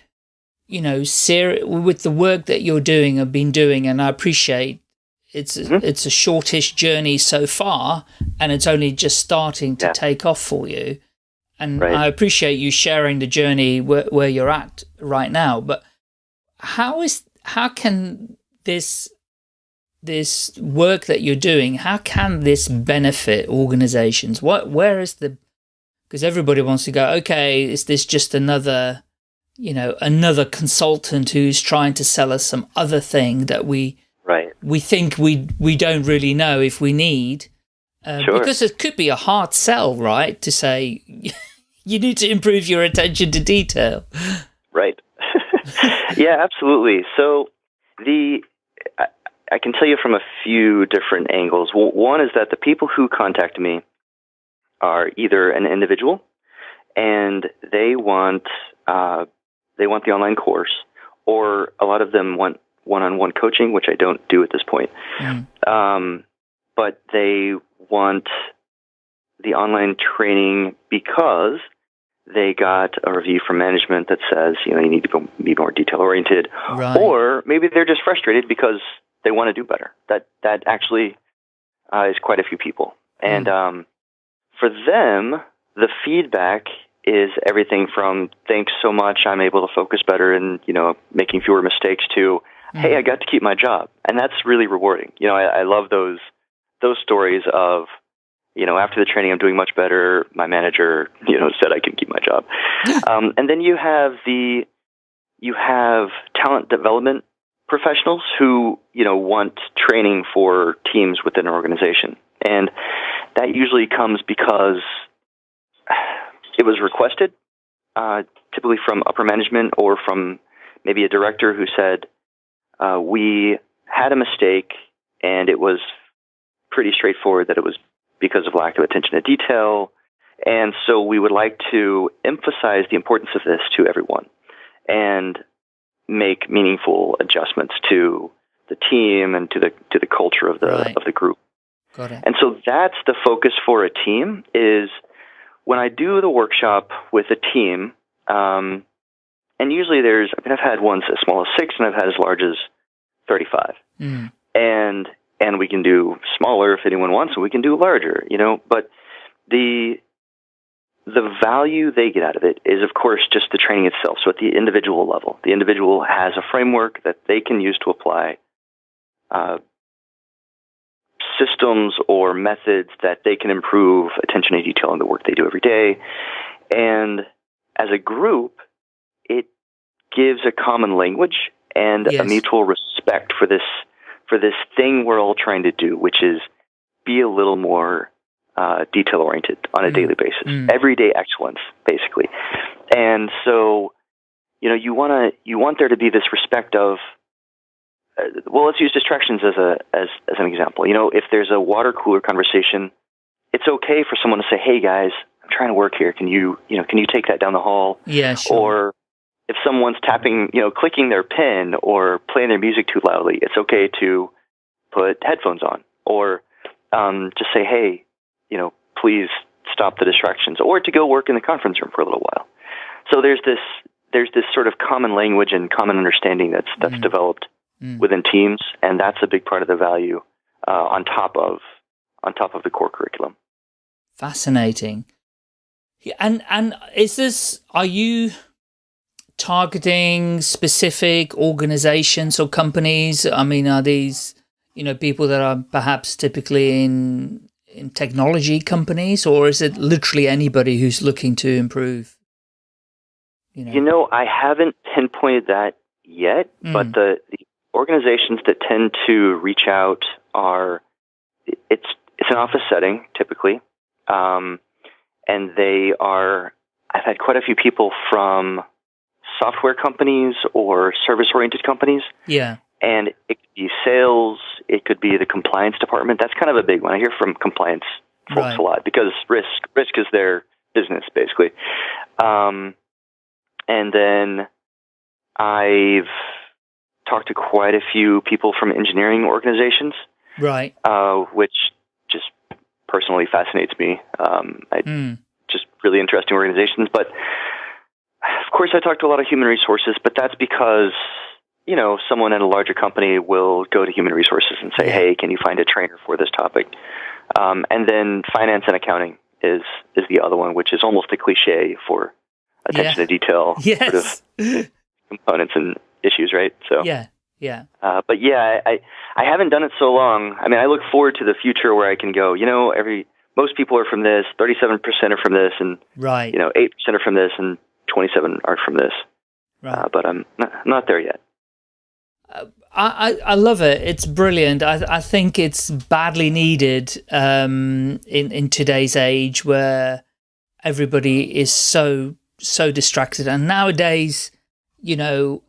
you know, ser with the work that you're doing, and been doing, and I appreciate it's a, mm -hmm. it's a shortish journey so far, and it's only just starting to yeah. take off for you. And right. I appreciate you sharing the journey where, where you're at right now. But how is how can this this work that you're doing, how can this benefit organizations? What where is the because everybody wants to go, okay, is this just another you know, another consultant who's trying to sell us some other thing that we right. we think we we don't really know if we need. Uh, sure. Because it could be a hard sell, right? To say you need to improve your attention to detail. Right. yeah, absolutely. So the I, can tell you from a few different angles. One is that the people who contact me are either an individual and they want uh, they want the online course, or a lot of them want one-on-one coaching, which I don't do at this point. Mm. Um, but they want the online training because they got a review from management that says, you know, you need to be more detail oriented, right. or maybe they're just frustrated because they want to do better. That that actually uh, is quite a few people, and mm. um, for them, the feedback is everything from thanks so much, I'm able to focus better and you know making fewer mistakes to mm. hey, I got to keep my job, and that's really rewarding. You know, I, I love those those stories of you know, after the training, I'm doing much better. My manager, you know, said I can keep my job. um, and then you have the, you have talent development professionals who, you know, want training for teams within an organization. And that usually comes because it was requested, uh, typically from upper management or from maybe a director who said, uh, we had a mistake and it was pretty straightforward that it was because of lack of attention to detail. And so we would like to emphasize the importance of this to everyone and make meaningful adjustments to the team and to the to the culture of the right. of the group. Got it. And so that's the focus for a team is when I do the workshop with a team, um, and usually there's I mean I've had ones as small as six and I've had as large as thirty five. Mm. And and we can do smaller if anyone wants, and we can do larger, you know. But the the value they get out of it is, of course, just the training itself. So at the individual level, the individual has a framework that they can use to apply uh, systems or methods that they can improve attention to detail in the work they do every day. And as a group, it gives a common language and yes. a mutual respect for this for this thing we're all trying to do, which is be a little more uh, detail oriented on a mm. daily basis, mm. everyday excellence, basically. And so, you know, you want to you want there to be this respect of. Uh, well, let's use distractions as a as as an example. You know, if there's a water cooler conversation, it's okay for someone to say, "Hey, guys, I'm trying to work here. Can you you know can you take that down the hall?" Yeah, sure. Or if someone's tapping, you know, clicking their pen or playing their music too loudly, it's okay to put headphones on or um, just say, hey, you know, please stop the distractions or to go work in the conference room for a little while. So there's this there's this sort of common language and common understanding that's that's mm. developed mm. within teams, and that's a big part of the value uh, on top of on top of the core curriculum. Fascinating. And and is this are you targeting specific organizations or companies? I mean, are these, you know, people that are perhaps typically in in technology companies, or is it literally anybody who's looking to improve? You know, you know I haven't pinpointed that yet, mm. but the, the organizations that tend to reach out are it's it's an office setting typically, um, and they are. I've had quite a few people from software companies or service oriented companies. Yeah. And it could be sales, it could be the compliance department. That's kind of a big one. I hear from compliance folks right. a lot because risk risk is their business basically. Um, and then I've talked to quite a few people from engineering organizations, Right. uh, which just personally fascinates me. Um, I Mm. just really interesting organizations. But of course, I talk to a lot of human resources, but that's because you know someone at a larger company will go to human resources and say, "Hey, can you find a trainer for this topic?" Um, and then finance and accounting is is the other one, which is almost a cliche for attention Yeah. to detail sort of components and issues, right? So, yeah. Yeah. uh, but yeah, I I haven't done it so long. I mean, I look forward to the future where I can go. You know, every most people are from this, thirty-seven percent are from this, and Right. you know, eight percent are from this, and twenty-seven are from this. right. Uh, but I'm not, not there yet. I, I, I love it. It's brilliant. I, I think it's badly needed um, in in today's age where everybody is so so distracted. And nowadays, you know,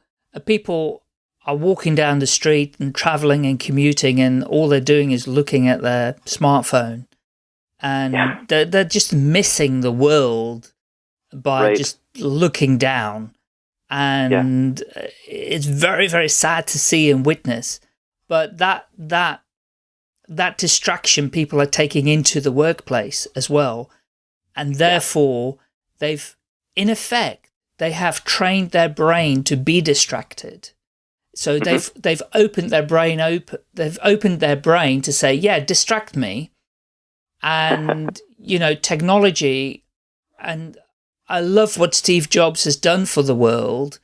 people are walking down the street and traveling and commuting, and all they're doing is looking at their smartphone, and Yeah. they're they're just missing the world by Right. just looking down and uh it's very very sad to see and witness. But that that that distraction people are taking into the workplace as well. And therefore they've in effect they have trained their brain to be distracted. So Mhm. they've they've opened their brain open they've opened their brain to say yeah distract me. And you know technology and I love what Steve Jobs has done for the world,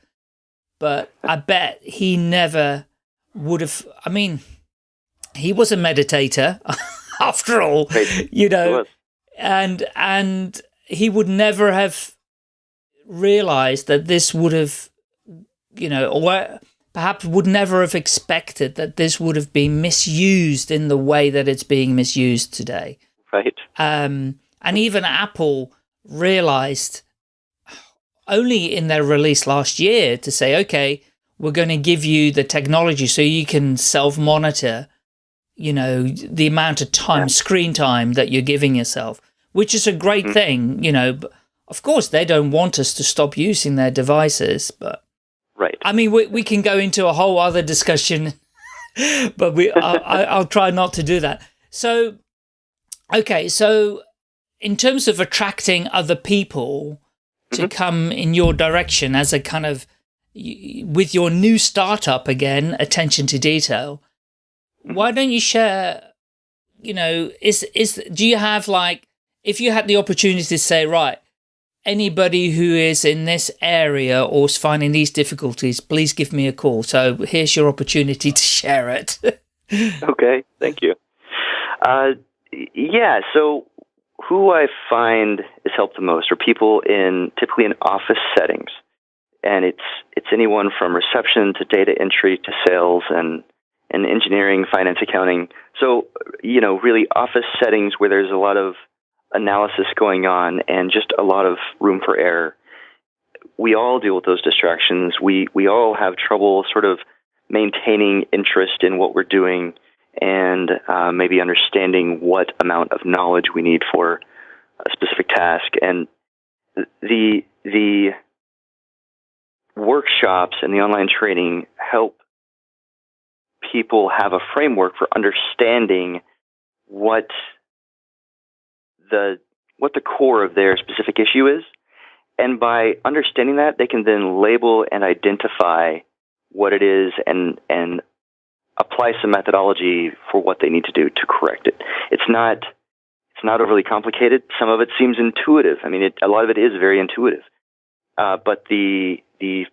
but I bet he never would have. I mean, he was a meditator after all, you know, and and he would never have realized that this would have, you know, or perhaps would never have expected that this would have been misused in the way that it's being misused today right. um, and even Apple realized only in their release last year to say, okay, we're going to give you the technology so you can self-monitor, you know, the amount of time, Yeah. screen time that you're giving yourself, which is a great Mhm. thing, you know. But of course, they don't want us to stop using their devices, but Right. I mean, we, we can go into a whole other discussion, but we I, I, I'll try not to do that. So, okay, so in terms of attracting other people to Mhm. come in your direction as a kind of with your new startup again, attention to detail, why don't you share? You know, is is do you have like if you had the opportunity to say right? Anybody who is in this area or is finding these difficulties, please give me a call. So here's your opportunity to share it. Okay. Thank you. Uh, yeah. So, who I find is helped the most are people in typically in office settings, and it's it's anyone from reception to data entry to sales and and engineering, finance, accounting. So, you know, really office settings where there's a lot of analysis going on and just a lot of room for error. We all deal with those distractions. We we all have trouble sort of maintaining interest in what we're doing and uh, maybe understanding what amount of knowledge we need for a specific task. And the the workshops and the online training help people have a framework for understanding what the what the core of their specific issue is. And by understanding that, they can then label and identify what it is and and apply some methodology for what they need to do to correct it. It's not it's not overly complicated. Some of it seems intuitive. I mean, it, a lot of it is very intuitive, uh, but the the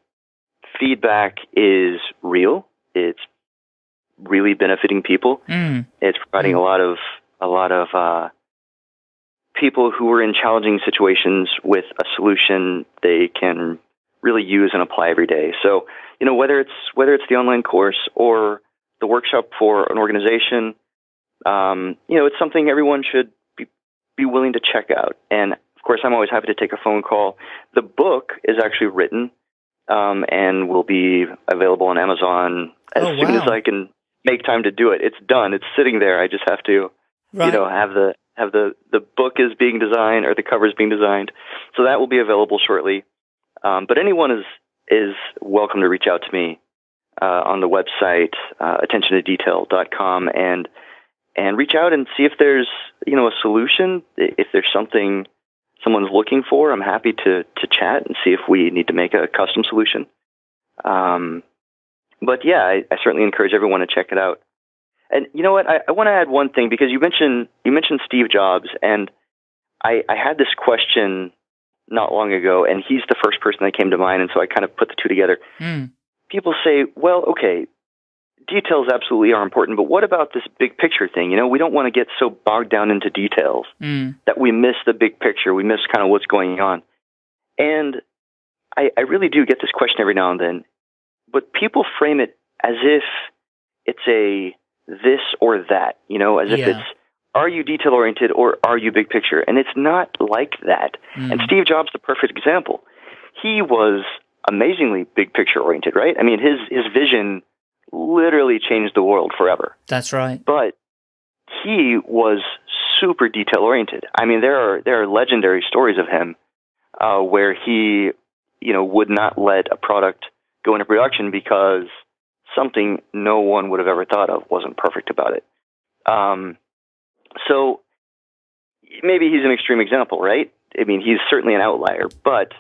feedback is real. It's really benefiting people. Mm, It's providing a lot of a lot of uh, people who are in challenging situations with a solution they can really use and apply every day. So you know whether it's whether it's the online course or the workshop for an organization, um, you know it's something everyone should be be willing to check out. And of course, I'm always happy to take a phone call. The book is actually written um, and will be available on Amazon as Oh, soon as. I can make time to do it. It's done. It's sitting there. I just have to right. you know have the have the the book is being designed or the cover is being designed so that will be available shortly um, but anyone is is welcome to reach out to me uh, on the website uh, attentiontodetail.com and and reach out and see if there's you know a solution. If there's something someone's looking for, I'm happy to to chat and see if we need to make a custom solution. Um, but yeah, I, I certainly encourage everyone to check it out. And you know what? I, I want to add one thing because you mentioned you mentioned Steve Jobs, and I, I had this question not long ago, and he's the first person that came to mind, and so I kind of put the two together. Mm. People say, "Well, okay, details absolutely are important, but what about this big picture thing? You know, we don't want to get so bogged down into details Mm. that we miss the big picture, we miss kind of what's going on." And I, I really do get this question every now and then, but people frame it as if it's a this or that, you know, as if Yeah. it's are you detail oriented or are you big picture? And it's not like that. And Mm. Steve Jobs, is the perfect example. He was amazingly big picture oriented, right? I mean, his his vision literally changed the world forever. That's right. But he was super detail oriented. I mean, there are there are legendary stories of him uh, where he, you know, would not let a product go into production because something no one would have ever thought of wasn't perfect about it. Um, so maybe he's an extreme example, right? I mean, he's certainly an outlier, but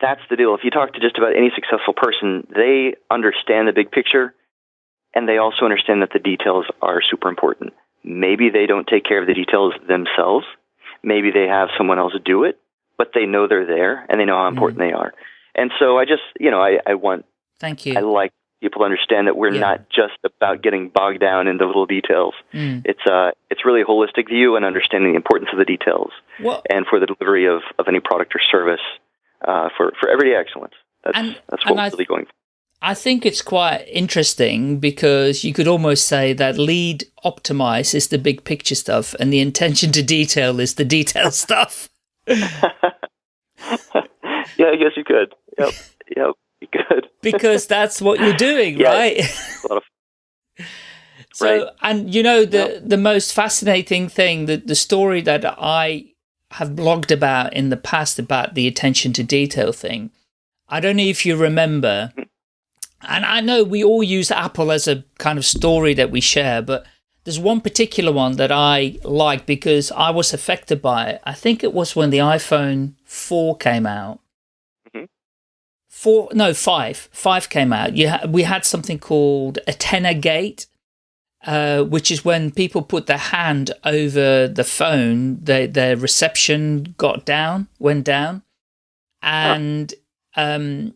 that's the deal. If you talk to just about any successful person, they understand the big picture and they also understand that the details are super important. Maybe they don't take care of the details themselves. Maybe they have someone else do it, but they know they're there and they know how important they are. And so I just, you know, I, I want, Thank you. I like people to understand that we're Yeah. not just about getting bogged down in the little details. Mm. It's uh, it's really a holistic view and understanding the importance of the details Well, and for the delivery of, of any product or service uh, for, for everyday excellence. That's, And- that's what we're really going for. I think it's quite interesting because you could almost say that lead optimize is the big picture stuff and the intention to detail is the detail stuff. yeah, I guess you could. Yep, yep, you could. because that's what you're doing, Yeah. right? A lot of so, Right. and you know, the, the most fascinating thing, the, the story that I have blogged about in the past about the attention to detail thing, I don't know if you remember, and I know we all use Apple as a kind of story that we share, but there's one particular one that I like because I was affected by it. I think it was when the iPhone 4 came out. Mhm. Four, no, five. Five came out. You ha- we had something called Antennagate, uh, which is when people put their hand over the phone, their, their reception got down, went down. And um,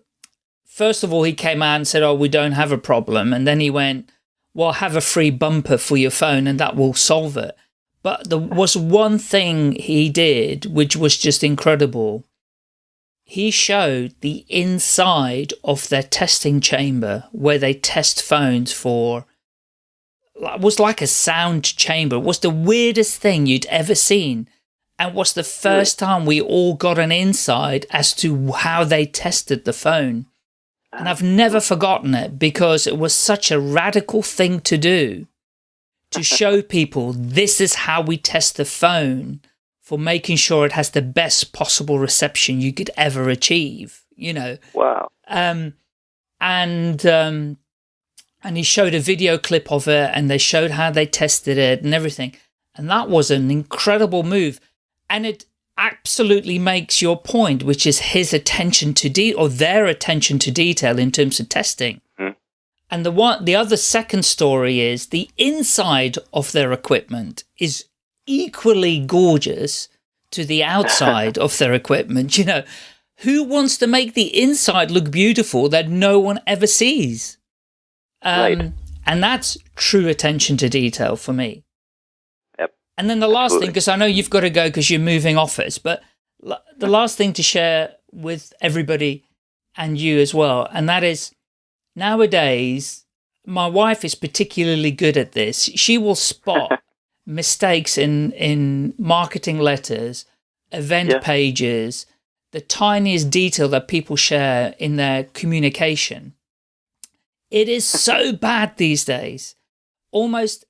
first of all, he came out and said, oh, we don't have a problem. And then he went, well, have a free bumper for your phone and that will solve it. But there was one thing he did, which was just incredible. He showed the inside of their testing chamber where they test phones for was like a sound chamber. It was the weirdest thing you'd ever seen. And was the first time we all got an insight as to how they tested the phone. And I've never forgotten it because it was such a radical thing to do to show people this is how we test the phone for making sure it has the best possible reception you could ever achieve, you know. wow. Um, and um, and he showed a video clip of it, and they showed how they tested it and everything. And that was an incredible move, and it absolutely makes your point, which is his attention to de or their attention to detail in terms of testing. Hmm. And the one, the other second story is the inside of their equipment is equally gorgeous to the outside of their equipment. You know, who wants to make the inside look beautiful that no one ever sees? Um, Right. And that's true attention to detail for me. Yep. And then the last thing, because I know you've got to go because you're moving office, but the last thing to share with everybody and you as well, and that is nowadays, my wife is particularly good at this. She will spot mistakes in, in marketing letters, event Yeah. pages, the tiniest detail that people share in their communication. It is so bad these days. Almost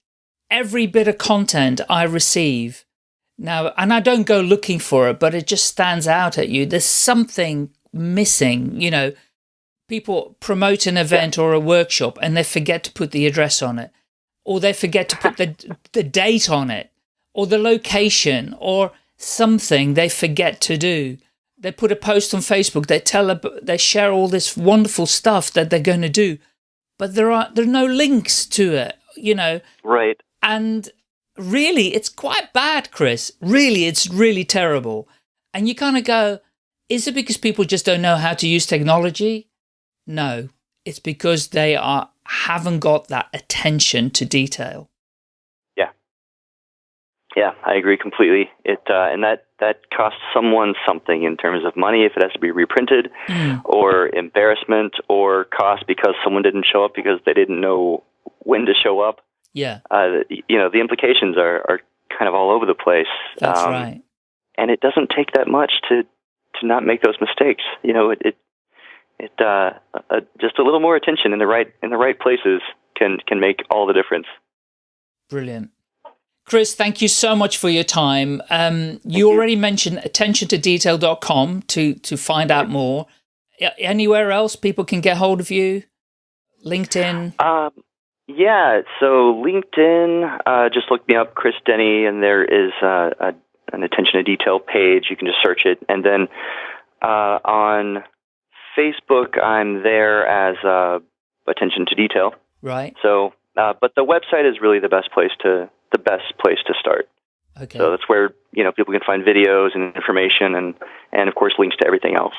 every bit of content I receive now, and I don't go looking for it, but it just stands out at you. There's something missing, you know. people promote an event or a workshop and they forget to put the address on it, or they forget to put the, the date on it, or the location, or something they forget to do. They put a post on Facebook, they tell, they share all this wonderful stuff that they're going to do, but there are, there are no links to it, you know. Right. And really, it's quite bad, Chris. Really, it's really terrible. And you kind of go, is it because people just don't know how to use technology? No, it's because they are haven't got that attention to detail. Yeah, I agree completely. It uh, and that that costs someone something in terms of money if it has to be reprinted, mm. or embarrassment, or cost because someone didn't show up because they didn't know when to show up. Yeah, uh, you know the implications are are kind of all over the place. That's um, right. And it doesn't take that much to to not make those mistakes. You know, it, it it uh, uh, just a little more attention in the right in the right places can can make all the difference. Brilliant. Chris, thank you so much for your time. Um, you, you already mentioned attentiontodetail.com to to find out more. Anywhere else people can get hold of you? LinkedIn? Um, yeah, so LinkedIn, uh, just look me up, Chris Denny, and there is uh, a, an attention to detail page. You can just search it. And then uh, on Facebook, I'm there as uh, attention to detail. Right. So, uh, but the website is really the best place to the best place to start. Okay. So that's where you know people can find videos and information, and and of course links to everything else.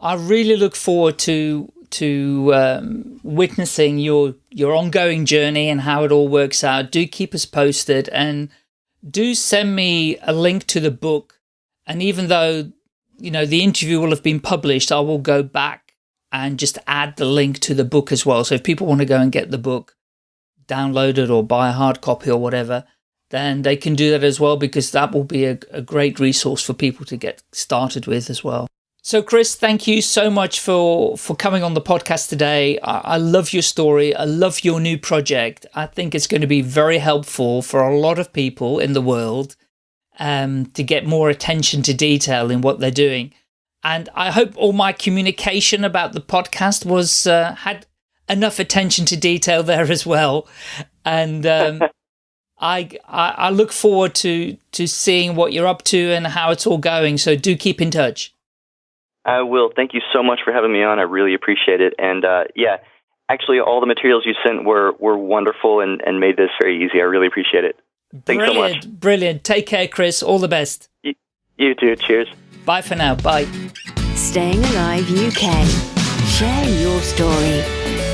I really look forward to to um, witnessing your your ongoing journey and how it all works out. Do keep us posted, and do send me a link to the book. And even though you know, the interview will have been published, I will go back and just add the link to the book as well. So if people want to go and get the book downloaded or buy a hard copy or whatever, then they can do that as well because that will be a, a great resource for people to get started with as well. So Chris, thank you so much for, for coming on the podcast today. I, I, love your story. I love your new project. I think it's going to be very helpful for a lot of people in the world um, to get more attention to detail in what they're doing. And I hope all my communication about the podcast was uh, had enough attention to detail there as well. And um, I, I, I look forward to to seeing what you're up to and how it's all going. So do keep in touch. I will. Thank you so much for having me on. I really appreciate it. And uh, yeah, actually, all the materials you sent were were wonderful and and made this very easy. I really appreciate it. Thanks brilliant, so much. Brilliant. Take care, Chris. All the best. You, you too. Cheers. Bye for now. Bye. Staying Alive UK. Share your story.